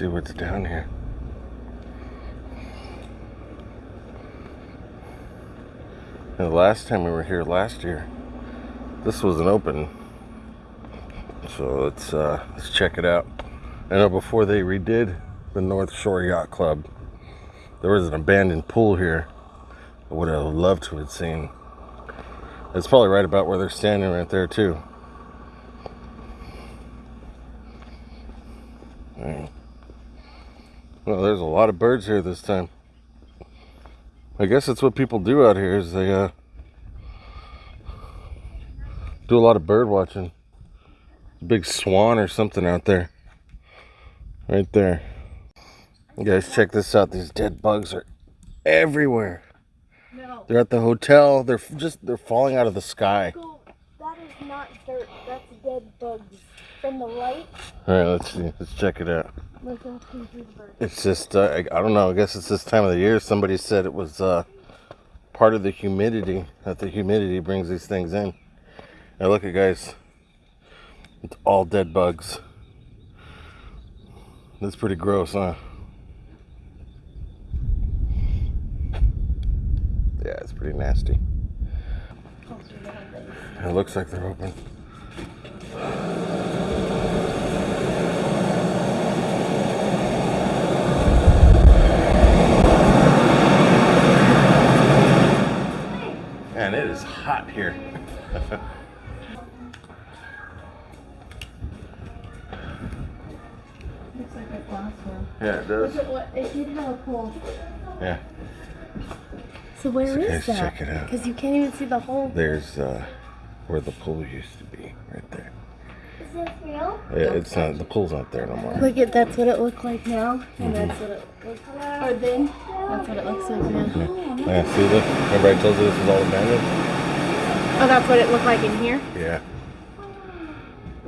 see what's down here. And the last time we were here last year, this wasn't open. So let's uh, let's check it out. I know before they redid the North Shore Yacht Club, there was an abandoned pool here. I would have loved to have seen. It's probably right about where they're standing right there too. Well, there's a lot of birds here this time. I guess that's what people do out here is they uh, do a lot of bird watching. Big swan or something out there. Right there. You guys check this out. These dead bugs are everywhere. No. They're at the hotel. They're just they're falling out of the sky. That is not dirt. That's dead bugs. From the light, All right, let's see. Let's check it out. It's just uh, I, I don't know. I guess it's this time of the year. Somebody said it was uh, part of the humidity that the humidity brings these things in. Now look at guys. It's all dead bugs. That's pretty gross, huh? Yeah, it's pretty nasty. It looks like they're open. Man, it is hot here. Looks like a classroom. Yeah, it does. at what it did have a pool. Yeah. So where So is guys, that? check it out. Because you can't even see the hole. There's uh, where the pool used to be, right there. Is this real? Yeah, it's not. The pool's not there no more. Look at that's what it looked like now, and that's what it looks like. Or then, that's what it looks like now. Yeah, see, look. Remember I told you this was all abandoned? Oh, that's what it looked like in here. Yeah.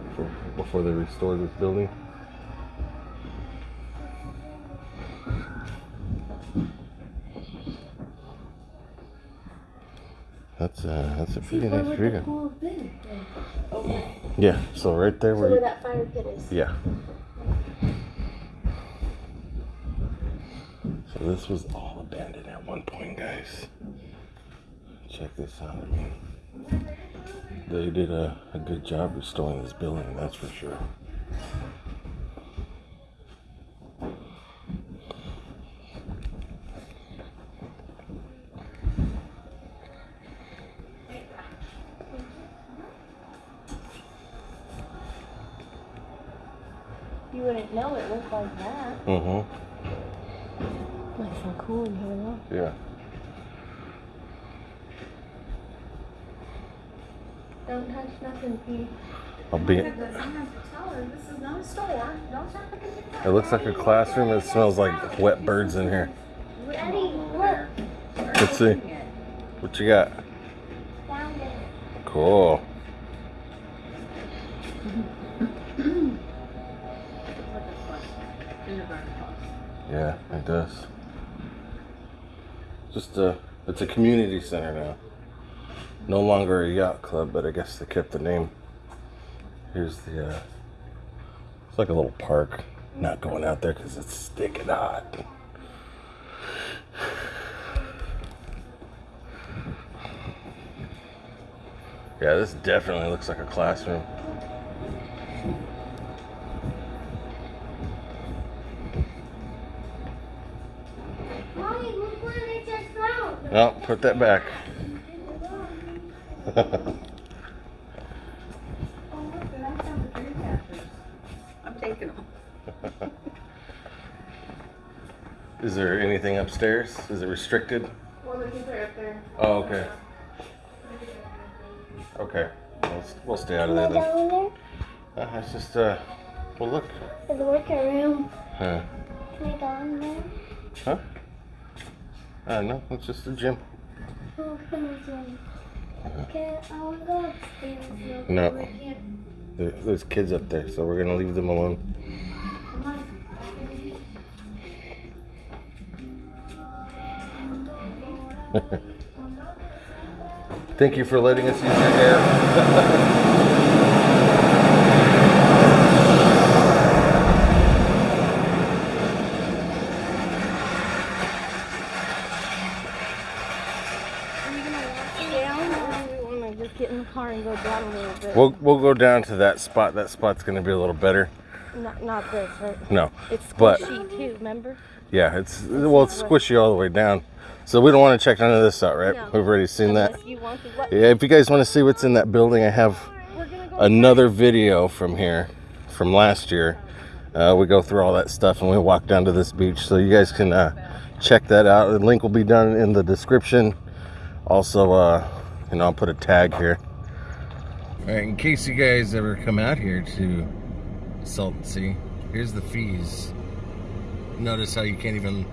Before, before they restored this building. That's uh, that's a pretty Where nice would the view. pool been? Okay. Yeah, so right there So where where you, that fire pit is. yeah. So this was all abandoned at one point, guys. Check this out. They did a, a good job restoring this building, that's for sure. You wouldn't know it looked like that. Mm-hmm. Nice and cool in here though. Yeah. Don't touch nothing, Pete. I'll be. Tell her this is not a store. Don't try to get It looks like a classroom. It smells like wet birds in here. Look. Let's see. What you got? Found it. Cool. Yeah, it does. Just a, it's a community center now. No longer a yacht club, but I guess they kept the name. Here's the, uh, it's like a little park. Not going out there because it's sticking hot. Yeah, this definitely looks like a classroom. Mommy, look what I just found. No, put that back. I'm taking them. Is there anything upstairs? Is it restricted? Well, the kids are up there. Oh, okay. Okay. We'll, we'll stay out of there then. down there? Uh, it's just, uh, well, look. There's a workout room. Huh? Can I go in there? Huh? Uh, no, it's just a gym. Oh, come on. Okay, I want to go upstairs. No. There's kids up there, so we're gonna leave them alone. Thank you for letting us use your hair. Are you gonna watch it? get in the car and go down a little bit. We'll we'll go down to that spot. That spot's gonna be a little better. not, not this, right? No, It's But- squishy too, remember? yeah, it's well, it's squishy all the way down. So we don't want to check none of this out, right? No. We've already seen that. You want to, what? Yeah, if you guys want to see what's in that building, I have go. another video from here from last year. Uh, we go through all that stuff and we walk down to this beach, so you guys can uh, check that out. The link will be down in the description. Also, uh, you know, I'll put a tag here. All right, in case you guys ever come out here to Salton Sea, here's the fees. Notice how you can't even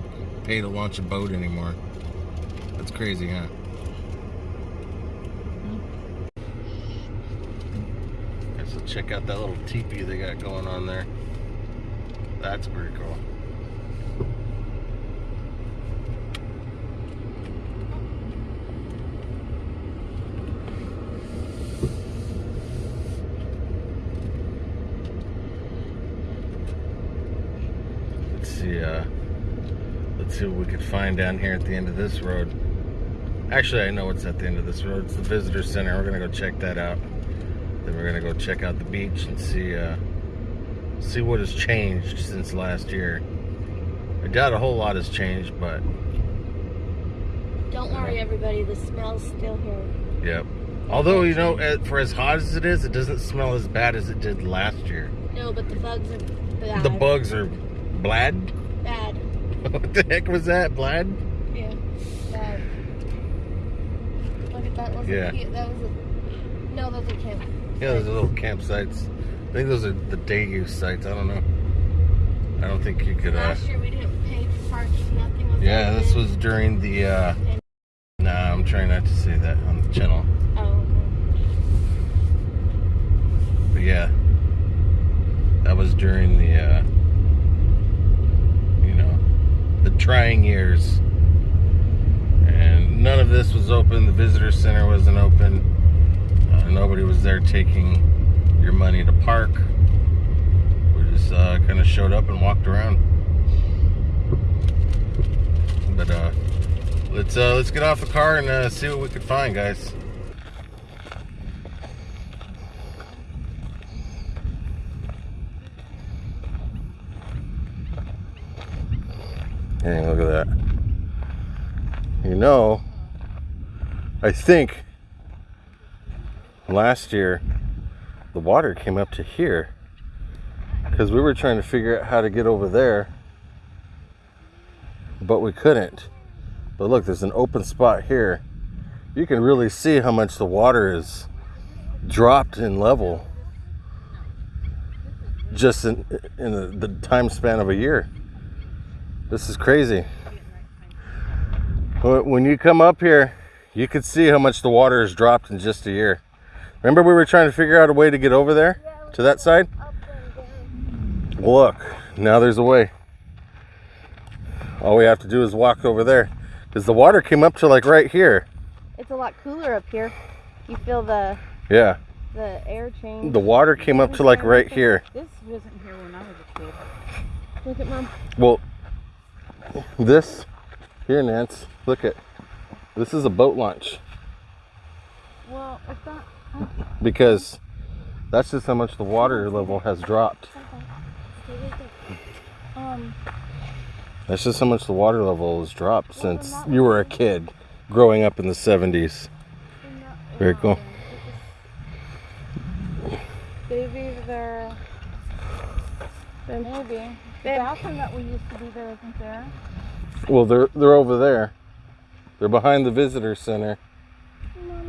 pay to launch a boat anymore. That's crazy, huh? Okay, so check out that little teepee they got going on there. That's pretty cool. Let's see, uh, let's see what we could find down here at the end of this road. Actually, I know what's at the end of this road. It's the visitor center. We're gonna go check that out. Then we're gonna go check out the beach and see, uh, see what has changed since last year. I doubt a whole lot has changed, but Don't worry, everybody. The smell's still here. yep. Although you know, for as hot as it is, it doesn't smell as bad as it did last year. No, but the bugs are bad. The bugs are blad. Bad. what the heck was that, blad? Yeah. Bad. Look at that. Was Yeah. A, that was a. No, those are camp. Yeah, those are little campsites. I think those are the day use sites. I don't know. I don't think you could. Uh, Last year we didn't pay for parking. Nothing was. yeah, this was during the. Uh, nah, I'm trying not to say that on the channel. Oh. But yeah, that was during the. Uh, you know, the trying years. And none of this was open. The visitor center wasn't open. Uh, nobody was there taking your money to park. We just uh, kind of showed up and walked around. But uh, let's uh, let's get off the car and uh, see what we could find, guys. Hey, look at that. You know, I think last year the water came up to here because we were trying to figure out how to get over there, but we couldn't. But look, there's an open spot here. You can really see how much the water is dropped in level just in, in the, the time span of a year. This is crazy. Wh- When you come up here, you could see how much the water has dropped in just a year. Remember we were trying to figure out a way to get over there to that side? Up and down. Look, now there's a way. All we have to do is walk over there because the water came up to like right here. It's a lot cooler up here. You feel the Yeah, the air change. the water came up to like right here. This wasn't here when I was a kid. Look at mom. Well, this here, Nance. Look at this is a boat launch Well, because that's just how much the water level has dropped. Um, That's just how much the water level has dropped since you were a kid growing up in the 70s. Very cool. Then maybe, the bathroom that we used to be there isn't there. Well, they're they're over there. They're behind the visitor center.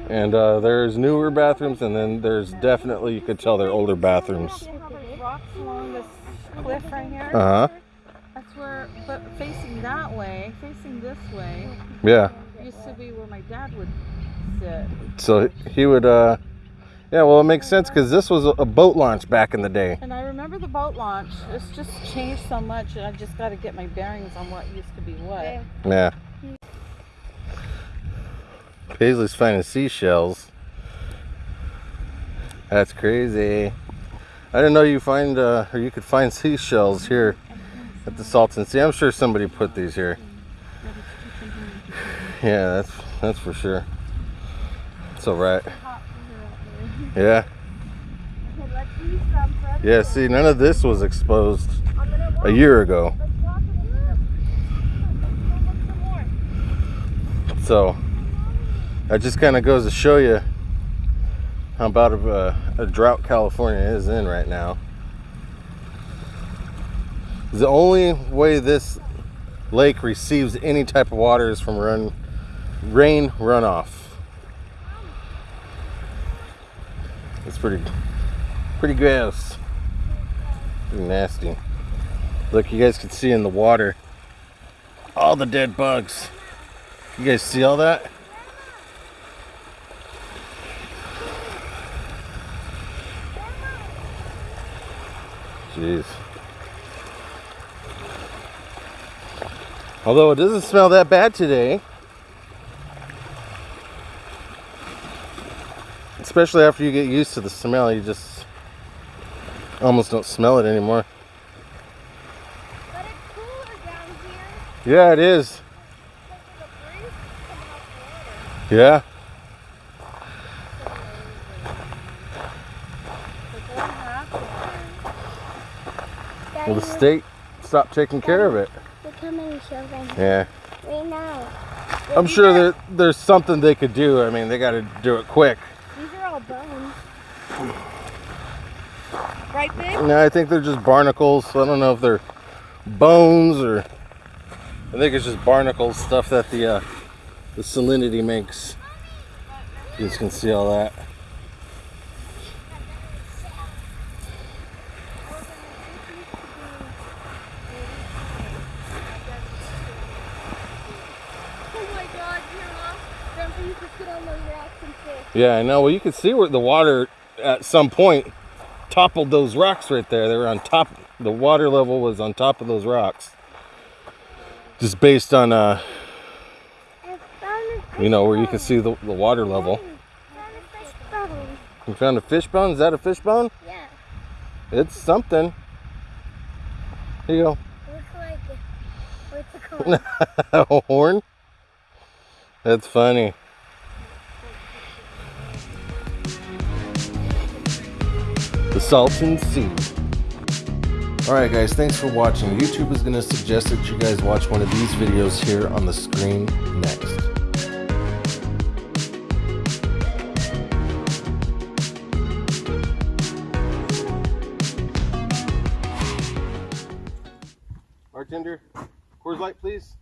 And uh, there's newer bathrooms, and then there's definitely you could tell they're older bathrooms. See how there's rocks along this cliff right here? Uh huh. That's where, but facing that way, facing this way, Yeah. used to be where my dad would sit. So he would. uh Yeah. Well, it makes sense because this was a- a boat launch back in the day. And I remember the boat launch. It's just changed so much, and I just got to get my bearings on what used to be what. Babe. Yeah. Paisley's finding seashells. That's crazy. I didn't know you find uh, or you could find seashells here at the Salton Sea. I'm sure somebody put these here. Yeah, that's that's for sure. It's all right. Yeah. Yeah, see, none of this was exposed a year ago. So that just kind of goes to show you how about a, a drought California is in right now. The only way this lake receives any type of water is from run, rain runoff. It's pretty, pretty gross, pretty nasty. Look, you guys can see in the water all the dead bugs. You guys see all that? Jeez. Although it doesn't smell that bad today. Especially after you get used to the smell, you just almost don't smell it anymore. But it's cooler down here. Yeah, it is. Because of the breeze coming off the water. Yeah. But what happened? Well, the state stopped taking care of it. Look how many shells I have Yeah. right now. I'm sure that there's something they could do. I mean, they got to do it quick. These are all bones. Right? No, I think they're just barnacles. I don't know if they're bones or I think it's just barnacles stuff that the uh, the salinity makes. You guys can see all that. Oh my god, Grandma. Grandpa used to sit on those rocks and fish. Yeah, I know. Well, you can see where the water at some point toppled those rocks right there. They were on top. The water level was on top of those rocks. Just based on uh, I found a you know, where you can see the, the water level. bone. Found a fish bone. You found a fish bone? Is that a fish bone? Yeah. It's something. Here you go. Looks like a, what's it called? a horn? That's funny. The Salton Sea. Alright guys, thanks for watching. YouTube is going to suggest that you guys watch one of these videos here on the screen next. Bartender, Coors Light please.